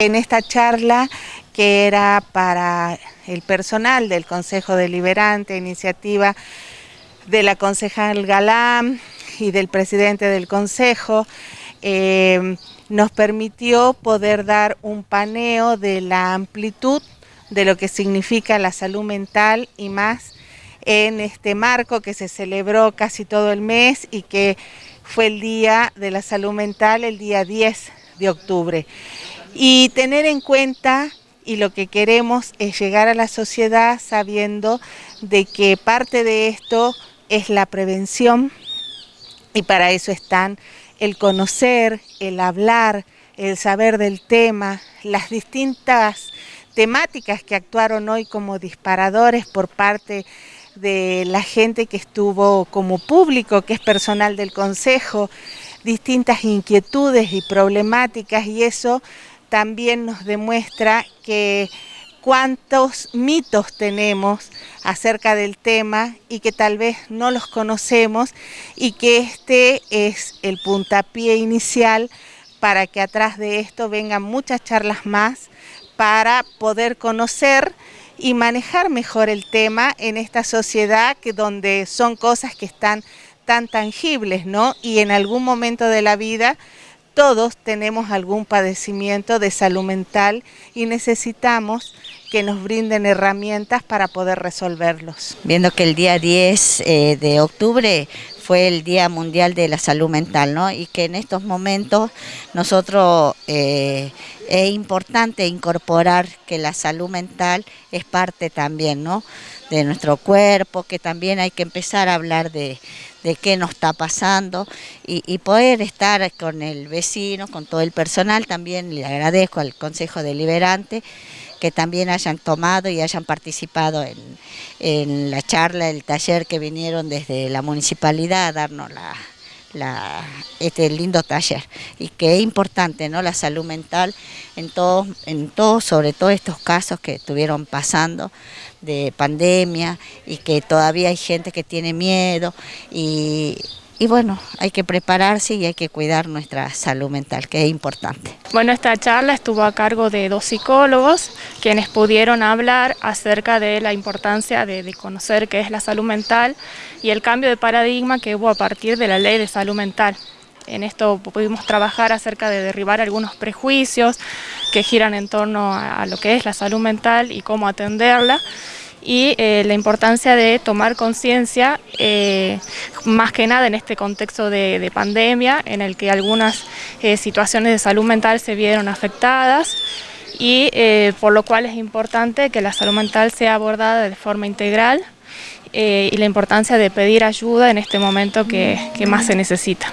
En esta charla que era para el personal del Consejo Deliberante, iniciativa de la concejal Galán y del presidente del Consejo, eh, nos permitió poder dar un paneo de la amplitud de lo que significa la salud mental y más en este marco que se celebró casi todo el mes y que fue el Día de la Salud Mental, el día 10 de octubre. Y tener en cuenta y lo que queremos es llegar a la sociedad sabiendo de que parte de esto es la prevención y para eso están el conocer, el hablar, el saber del tema, las distintas temáticas que actuaron hoy como disparadores por parte de la gente que estuvo como público, que es personal del Consejo, distintas inquietudes y problemáticas y eso también nos demuestra que cuántos mitos tenemos acerca del tema y que tal vez no los conocemos y que este es el puntapié inicial para que atrás de esto vengan muchas charlas más para poder conocer y manejar mejor el tema en esta sociedad que donde son cosas que están tan tangibles, ¿no? Y en algún momento de la vida todos tenemos algún padecimiento de salud mental y necesitamos que nos brinden herramientas para poder resolverlos. Viendo que el día 10 eh, de octubre fue el Día Mundial de la Salud Mental, ¿no? Y que en estos momentos nosotros eh, es importante incorporar que la salud mental es parte también, ¿no? De nuestro cuerpo, que también hay que empezar a hablar de, de qué nos está pasando y, poder estar con el vecino, con todo el personal, también le agradezco al Consejo Deliberante que también hayan tomado y hayan participado en, la charla, el taller que vinieron desde la municipalidad a darnos la, este lindo taller y que es importante ¿no? la salud mental en todos, en todos, sobre todo estos casos que estuvieron pasando de pandemia y que todavía hay gente que tiene miedo y, y bueno, hay que prepararse y hay que cuidar nuestra salud mental, que es importante. Bueno, esta charla estuvo a cargo de dos psicólogos, quienes pudieron hablar acerca de la importancia de, de, conocer qué es la salud mental y el cambio de paradigma que hubo a partir de la ley de salud mental. En esto pudimos trabajar acerca de derribar algunos prejuicios que giran en torno a, lo que es la salud mental y cómo atenderla y eh, la importancia de tomar conciencia, eh, más que nada en este contexto de, pandemia, en el que algunas eh, situaciones de salud mental se vieron afectadas y por lo cual es importante que la salud mental sea abordada de forma integral y la importancia de pedir ayuda en este momento que más se necesita.